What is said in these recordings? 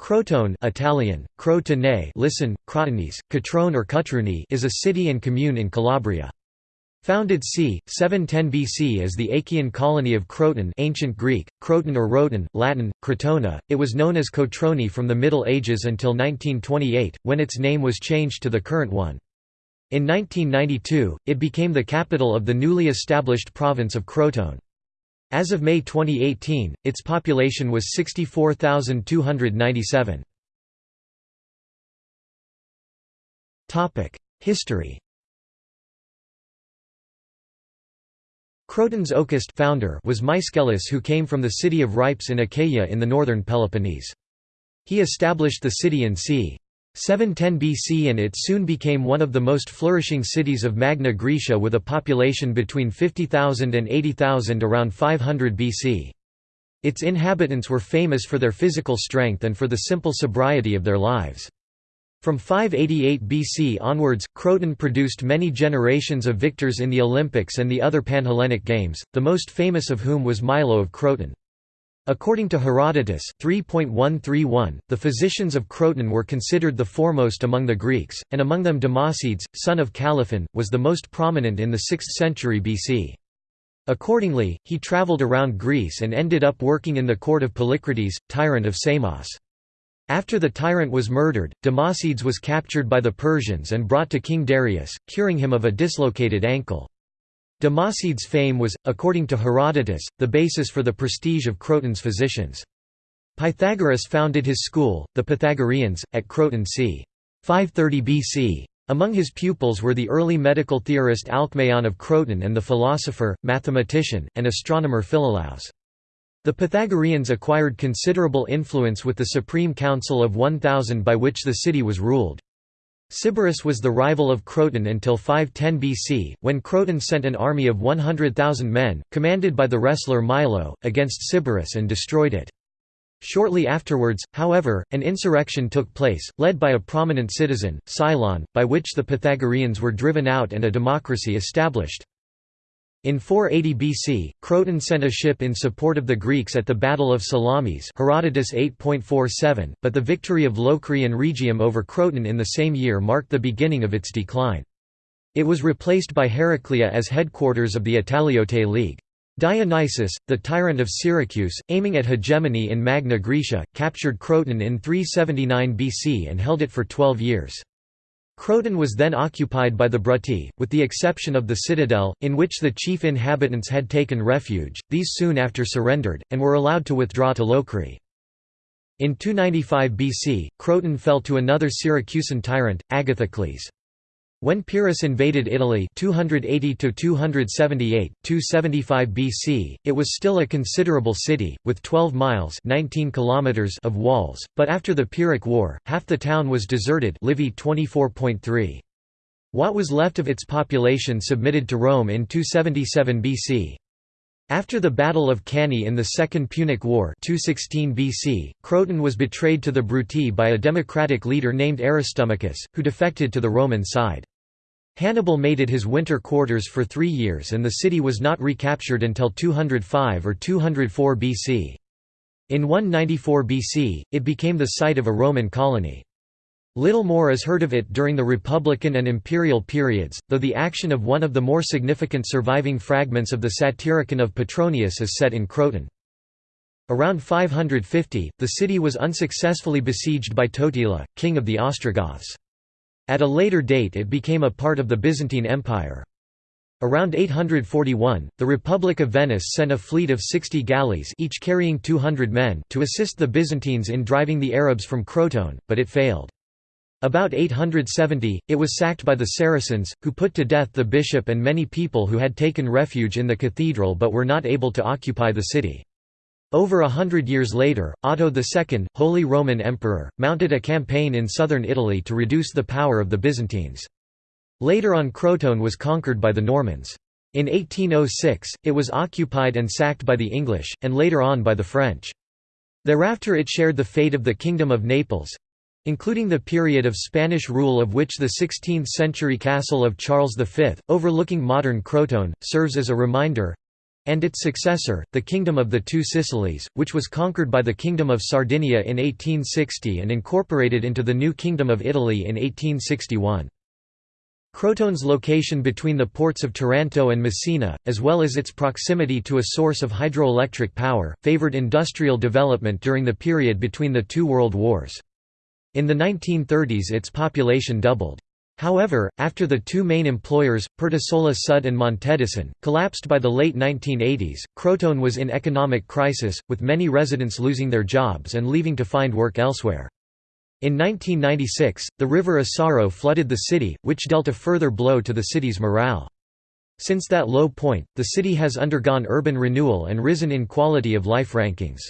Crotone Italian, Crotone listen, Crotonese, Catrone or Cutruni is a city and commune in Calabria. Founded c. 710 BC as the Achaean colony of Croton ancient Greek, Croton or Roton, Latin, Crotona, it was known as Cotroni from the Middle Ages until 1928, when its name was changed to the current one. In 1992, it became the capital of the newly established province of Crotone. As of May 2018, its population was 64,297. History Croton's Oecist founder was Myscellus who came from the city of Rhypes in Achaia in the northern Peloponnese. He established the city in c. 710 BC and it soon became one of the most flourishing cities of Magna Graecia with a population between 50,000 and 80,000 around 500 BC. Its inhabitants were famous for their physical strength and for the simple sobriety of their lives. From 588 BC onwards, Croton produced many generations of victors in the Olympics and the other Panhellenic Games, the most famous of whom was Milo of Croton. According to Herodotus 3.131, the physicians of Croton were considered the foremost among the Greeks, and among them Democedes, son of Calliphon, was the most prominent in the 6th century BC. Accordingly, he travelled around Greece and ended up working in the court of Polycrates, tyrant of Samos. After the tyrant was murdered, Democedes was captured by the Persians and brought to King Darius, curing him of a dislocated ankle. Democedes' fame was, according to Herodotus, the basis for the prestige of Croton's physicians. Pythagoras founded his school, the Pythagoreans, at Croton c. 530 BC. Among his pupils were the early medical theorist Alcmaeon of Croton and the philosopher, mathematician, and astronomer Philolaus. The Pythagoreans acquired considerable influence with the Supreme Council of 1000 by which the city was ruled. Sybaris was the rival of Croton until 510 BC, when Croton sent an army of 100,000 men, commanded by the wrestler Milo, against Sybaris and destroyed it. Shortly afterwards, however, an insurrection took place, led by a prominent citizen, Cylon, by which the Pythagoreans were driven out and a democracy established. In 480 BC, Croton sent a ship in support of the Greeks at the Battle of Salamis Herodotus 8.47, but the victory of Locri and Rhegium over Croton in the same year marked the beginning of its decline. It was replaced by Heraclea as headquarters of the Italiote League. Dionysius, the tyrant of Syracuse, aiming at hegemony in Magna Graecia, captured Croton in 379 BC and held it for twelve years. Croton was then occupied by the Bruti, with the exception of the citadel, in which the chief inhabitants had taken refuge, these soon after surrendered, and were allowed to withdraw to Locri. In 295 BC, Croton fell to another Syracusan tyrant, Agathocles. When Pyrrhus invaded Italy 280 278, 275 BC, it was still a considerable city with 12 miles 19 kilometers of walls, but after the Pyrrhic War, half the town was deserted. Livy 24.3. What was left of its population submitted to Rome in 277 BC. After the Battle of Cannae in the Second Punic War 216 BC, Croton was betrayed to the Bruti by a democratic leader named Aristomachus, who defected to the Roman side. Hannibal made it his winter quarters for three years and the city was not recaptured until 205 or 204 BC. In 194 BC, it became the site of a Roman colony. Little more is heard of it during the Republican and Imperial periods, though the action of one of the more significant surviving fragments of the Satyricon of Petronius is set in Croton. Around 550, the city was unsuccessfully besieged by Totila, king of the Ostrogoths. At a later date it became a part of the Byzantine Empire. Around 841, the Republic of Venice sent a fleet of 60 galleys each carrying 200 men to assist the Byzantines in driving the Arabs from Croton, but it failed. About 870, it was sacked by the Saracens, who put to death the bishop and many people who had taken refuge in the cathedral but were not able to occupy the city. Over a hundred years later, Otto II, Holy Roman Emperor, mounted a campaign in southern Italy to reduce the power of the Byzantines. Later on Croton was conquered by the Normans. In 1806, it was occupied and sacked by the English, and later on by the French. Thereafter it shared the fate of the Kingdom of Naples—including the period of Spanish rule of which the 16th-century castle of Charles V, overlooking modern Croton, serves as a reminder and its successor, the Kingdom of the Two Sicilies, which was conquered by the Kingdom of Sardinia in 1860 and incorporated into the new Kingdom of Italy in 1861. Crotone's location between the ports of Taranto and Messina, as well as its proximity to a source of hydroelectric power, favored industrial development during the period between the two world wars. In the 1930s its population doubled. However, after the two main employers, Pertusola Sud and Montedison, collapsed by the late 1980s, Crotone was in economic crisis, with many residents losing their jobs and leaving to find work elsewhere. In 1996, the river Asaro flooded the city, which dealt a further blow to the city's morale. Since that low point, the city has undergone urban renewal and risen in quality of life rankings.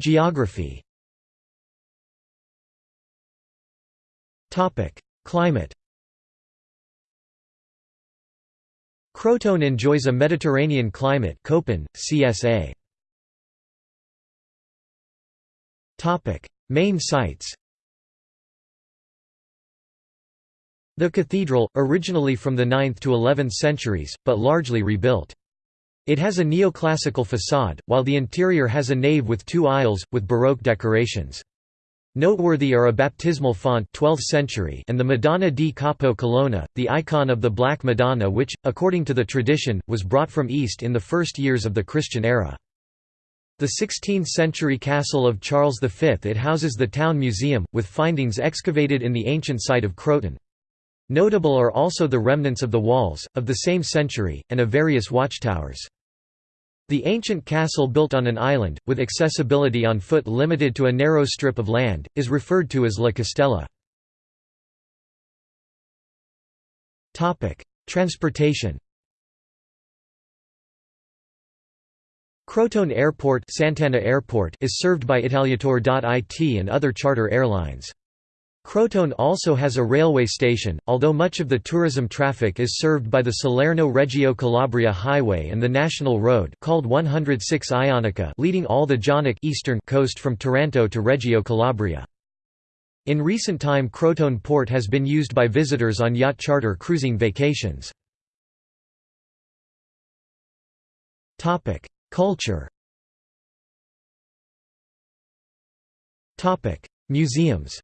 Geography Topic: Climate Crotone enjoys a Mediterranean climate Köppen, CSA. Topic: Main sites. The cathedral, originally from the 9th to 11th centuries, but largely rebuilt. It has a neoclassical facade, while the interior has a nave with two aisles, with Baroque decorations. Noteworthy are a baptismal font 12th century and the Madonna di Capo Colonna, the icon of the Black Madonna which, according to the tradition, was brought from East in the first years of the Christian era. The 16th-century castle of Charles V it houses the town museum, with findings excavated in the ancient site of Croton. Notable are also the remnants of the walls, of the same century, and of various watchtowers. The ancient castle built on an island, with accessibility on foot limited to a narrow strip of land, is referred to as La Castella. Transportation Crotone Airport, Sant'Anna Airport is served by Italiator.it and other charter airlines. Crotone also has a railway station, although much of the tourism traffic is served by the Salerno-Reggio Calabria Highway and the National Road called 106 Ionica leading all the Jonic eastern coast from Taranto to Reggio Calabria. In recent time Crotone Port has been used by visitors on yacht charter cruising vacations. Culture Museums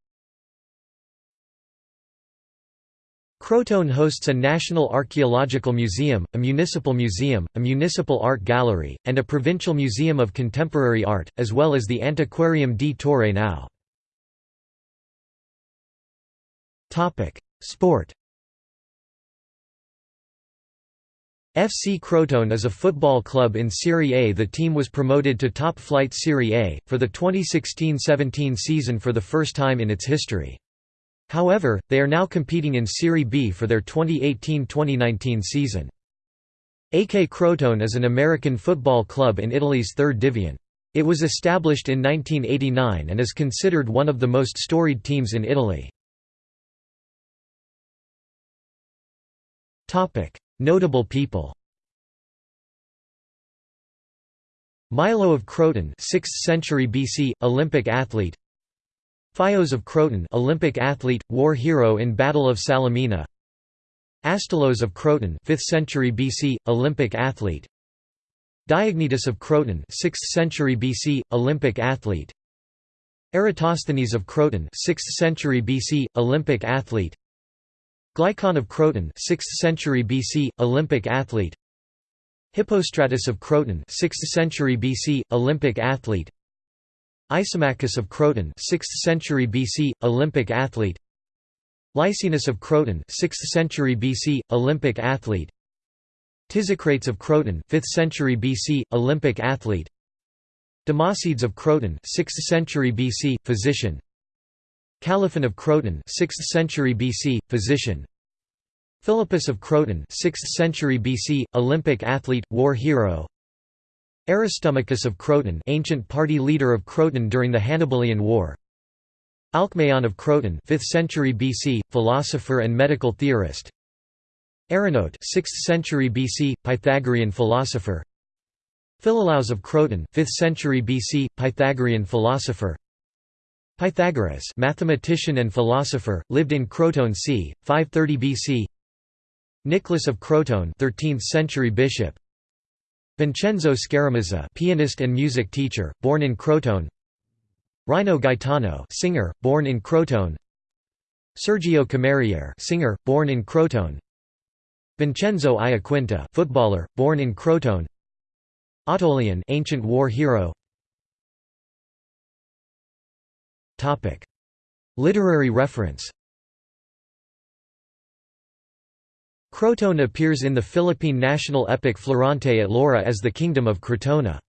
Crotone hosts a National Archaeological Museum, a municipal museum, a municipal art gallery, and a provincial museum of contemporary art, as well as the Antiquarium di Torre Nao. Sport FC Crotone is a football club in Serie A. The team was promoted to top flight Serie A, for the 2016–17 season for the first time in its history. However, they are now competing in Serie B for their 2018–2019 season. AK Crotone is an American football club in Italy's third division. It was established in 1989 and is considered one of the most storied teams in Italy. Notable people Milo of Croton 6th century BC Olympic athlete Phios of Croton Olympic athlete war hero in Battle of Salamina. Astylos of Croton 5th century BC Olympic athlete. Diognetus of Croton 6th century BC Olympic athlete. Eratosthenes of Croton 6th century BC Olympic athlete. Glycon of Croton 6th century BC, Olympic athlete. Hippostratus of Croton 6th century BC, Olympic athlete Isomachus of Croton 6th century BC, Olympic athlete. Lycinus of Croton 6th century BC, Olympic athlete. Tisocrates of Croton 5th century BC, Olympic athlete. Democedes of Croton 6th century BC, physician. Calliphon of Croton 6th century BC, physician. Philippus of Croton 6th century BC, Olympic athlete, war hero Aristomachus of Croton ancient party leader of Croton during the Hannibalian War. Alcmaeon of Croton 5th century BC, philosopher and medical theorist. Arignote 6th century BC, Pythagorean philosopher. Philolaus of Croton 5th century BC, Pythagorean philosopher. Pythagoras mathematician and philosopher, lived in Croton c. 530 BC Nicholas of Croton 13th century bishop Vincenzo Scaramuzza pianist and music teacher born in Crotone. Rino Gaetano singer born in Crotone. Sergio Cammariere singer born in Crotone. Vincenzo Iaquinta footballer born in Crotone. Ottolian ancient war hero. Topic. Literary reference Crotone appears in the Philippine national epic Florante at Laura as the Kingdom of Crotona.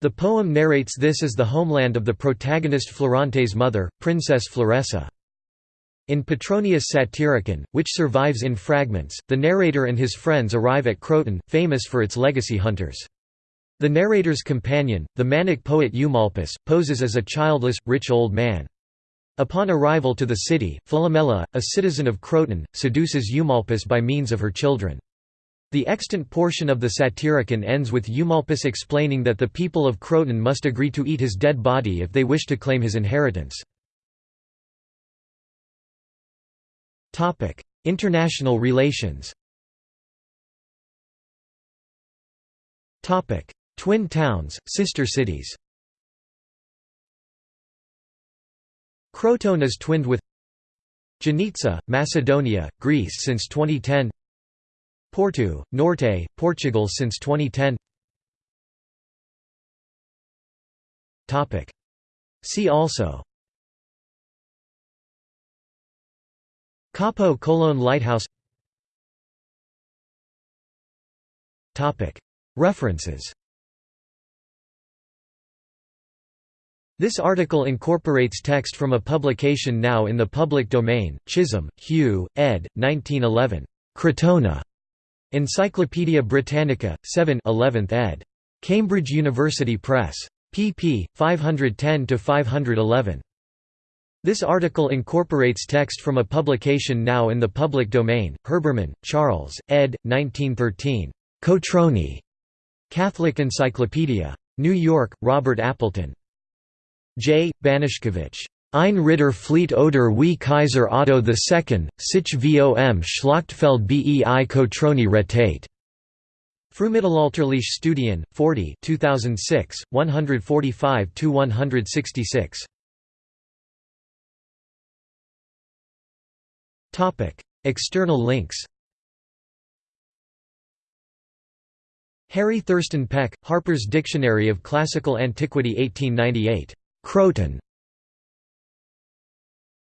The poem narrates this as the homeland of the protagonist Florante's mother, Princess Floresa. In Petronius Satyricon, which survives in fragments, the narrator and his friends arrive at Croton, famous for its legacy hunters. The narrator's companion, the manic poet Eumolpus, poses as a childless, rich old man. Upon arrival to the city, Philomela, a citizen of Croton, seduces Eumolpus by means of her children. The extant portion of the Satyricon ends with Eumolpus explaining that the people of Croton must agree to eat his dead body if they wish to claim his inheritance. International relations Twin towns, sister cities Crotone is twinned with Giannitsa, Macedonia, Greece since 2010 Porto, Norte, Portugal since 2010 See also Capo Colón Lighthouse References This article incorporates text from a publication now in the public domain, Chisholm, Hugh, ed. 1911. Crotona. Encyclopædia Britannica, 7 11th ed. Cambridge University Press. pp. 510–511. This article incorporates text from a publication now in the public domain, Herbermann, Charles, ed. 1913. Cotroni. Catholic Encyclopedia. New York, Robert Appleton. J. Banaszkiewicz. Ein Ritter Fleet oder wie Kaiser Otto II, sich vom Schlachtfeld bei Kotroni retate. Frühmittelalterliche Studien, 40 2006, 145–166. External links Harry Thurston Peck, Harper's Dictionary of Classical Antiquity 1898. Croton